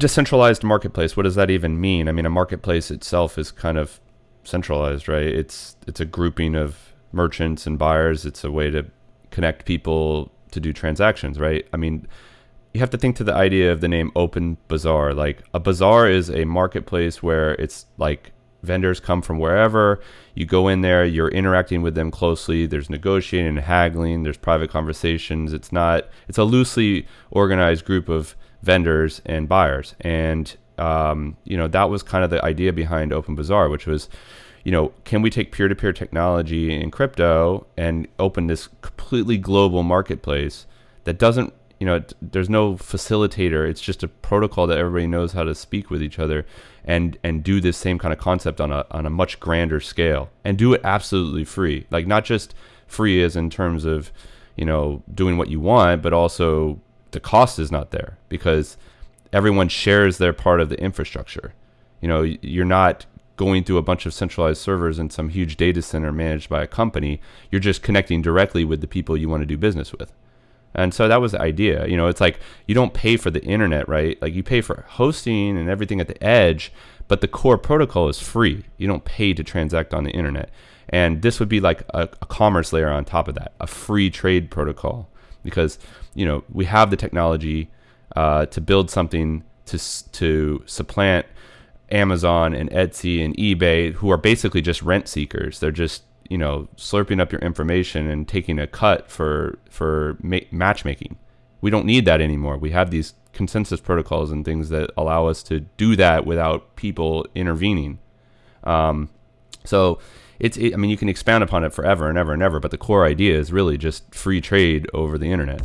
decentralized marketplace, what does that even mean? I mean, a marketplace itself is kind of centralized, right? It's it's a grouping of merchants and buyers. It's a way to connect people to do transactions, right? I mean, you have to think to the idea of the name Open Bazaar. Like a bazaar is a marketplace where it's like vendors come from wherever. You go in there, you're interacting with them closely. There's negotiating and haggling. There's private conversations. It's not. It's a loosely organized group of vendors and buyers. And um, you know that was kind of the idea behind Open Bazaar, which was, you know, can we take peer-to-peer technology in crypto and open this completely global marketplace that doesn't you know, there's no facilitator. It's just a protocol that everybody knows how to speak with each other and and do this same kind of concept on a on a much grander scale and do it absolutely free. Like not just free as in terms of, you know, doing what you want, but also the cost is not there because everyone shares their part of the infrastructure. You know, you're not going through a bunch of centralized servers in some huge data center managed by a company. You're just connecting directly with the people you want to do business with. And so that was the idea. You know, it's like you don't pay for the internet, right? Like you pay for hosting and everything at the edge, but the core protocol is free. You don't pay to transact on the internet. And this would be like a, a commerce layer on top of that, a free trade protocol, because you know we have the technology uh, to build something to to supplant Amazon and Etsy and eBay, who are basically just rent seekers. They're just you know slurping up your information and taking a cut for for ma- matchmaking. We don't need that anymore. We have these consensus protocols and things that allow us to do that without people intervening. Um, so it's it, I mean you can expand upon it forever and ever and ever, but the core idea is really just free trade over the internet.